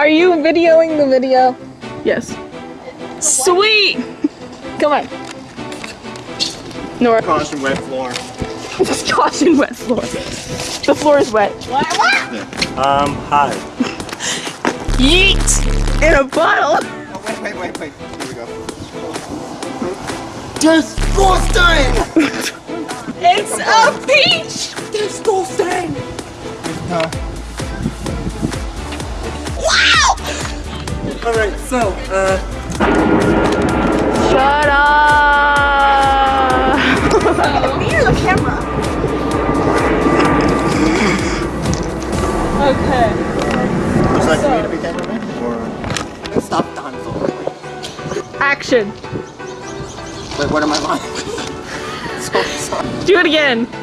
Are you videoing the video? Yes. Sweet! Come on. Nora. Caution wet floor. Just caution wet floor. The floor is wet. Um, hi. Yeet! In a bottle! Oh, wait, wait, wait, wait. Here we go. Disgusting! It's a peach! Disgusting! Uh, Alright, so, uh, Shut up! Near the camera. okay. would you like me to be cameraman? Or. Stop the Hansel. Action. Wait, what am I on? so sorry. Do it again.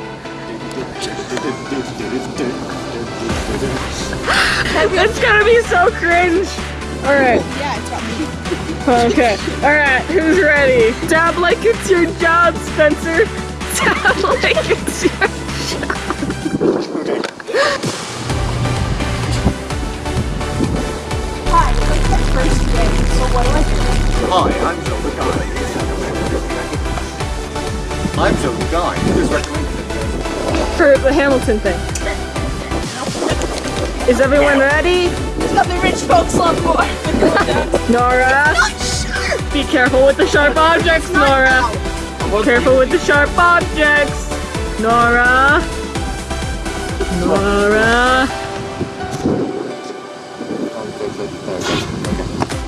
It's gonna be so cringe. Alright. Yeah, it's about me. Okay. Alright, who's ready? Dab like it's your job, Spencer. Dab like it's your Hi, it's the first day, so what do I do? Hi, I'm Joe the Guy. I'm Joe the Guy. Who's recommended for the Hamilton thing. Is everyone ready? It's got the rich folks love more. Nora, be careful with the sharp objects, Nora. Careful with the sharp objects. Nora. Nora.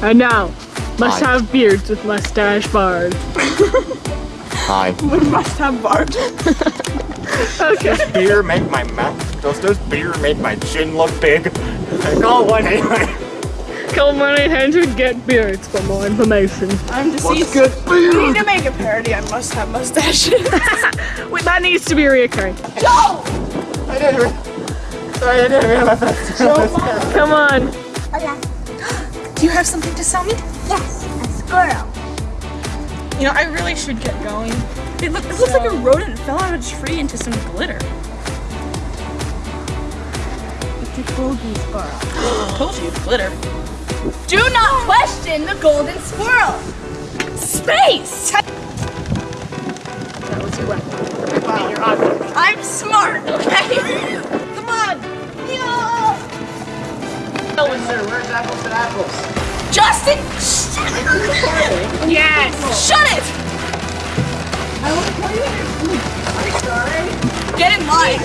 And now, must have beards with mustache bard. Hi. We must have Bart. Okay. Beer make my mouth. Does this beer make my chin look big? Call one anyway. Call 1 800 get beards for more information. I'm deceased. good We need to make a parody. I must have mustaches. Wait, that needs to be reoccurring. Joe! I didn't. Re- Sorry, I didn't realize that. Come on. Oh, Do you have something to sell me? Yes, a squirrel. You know, I really should get going. It, look, it looks like a rodent fell out of a tree into some glitter. It's a golden squirrel. Told you, glitter. Do not question the golden squirrel. Space! That was your weapon. I'm smart, okay? Come on! Yeah. Where's apples and apples? Justin! Yes! Shut it! Get in line!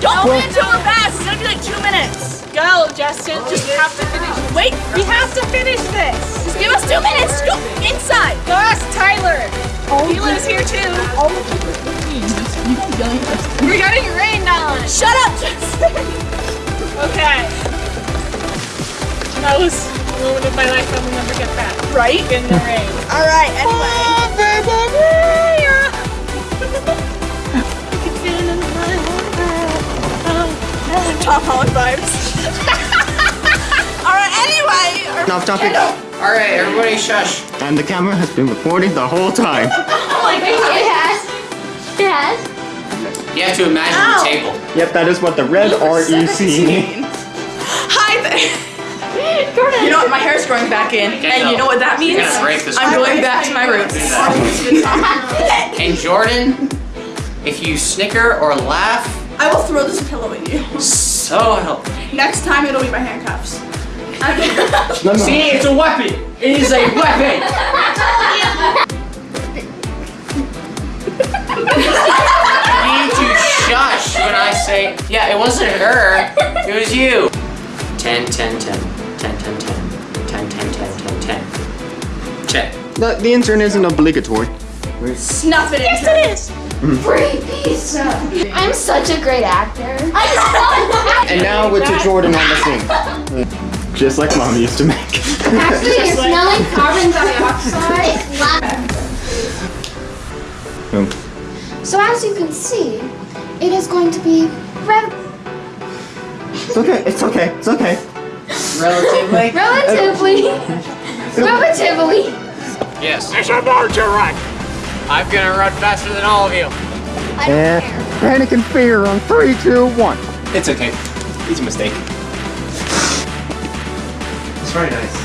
Don't wait until we're fast! It's gonna be like two minutes! Go, Justin. Just have to finish. Wait! We have to finish this! Just give us two minutes! Go inside! Go ask Tyler. He lives here too! We're getting rained on. Shut up, Justin! Okay. That was a moment of my life I will never get back. Right? In the rain. Alright, anyway. Tom Holland vibes. Alright, anyway! Off topic. Alright, everybody shush. And the camera has been recording the whole time. Oh It has. It has. You have to imagine Ow. the table. Yep, that is what the red REC. 17. Hi there! You know what? My hair's growing back in, and you know what that means? You're gonna break this I'm going back to my roots. And Jordan, if you snicker or laugh, I will throw this pillow at you. so help. me. Next time, it'll be my handcuffs. I'm No, no. See, it's a weapon. It is a weapon. you need to shush when I say, yeah, it wasn't her, it was you. 10, 10, 10, 10, 10, 10, The, the intern isn't obligatory. Snuff it into it is. Mm-hmm. Free pizza. I'm such a great actor. And now we're to Jordan on the scene. Just like mom used to make. Actually, you're smelling carbon dioxide. So as you can see, it is going to be rev- It's okay, it's okay, it's okay. Relatively. relatively, relatively. Yes. There's a larger to run. I'm gonna run faster than all of you. I eh, panic and fear on three, two, one. It's okay. It's a mistake. it's very nice.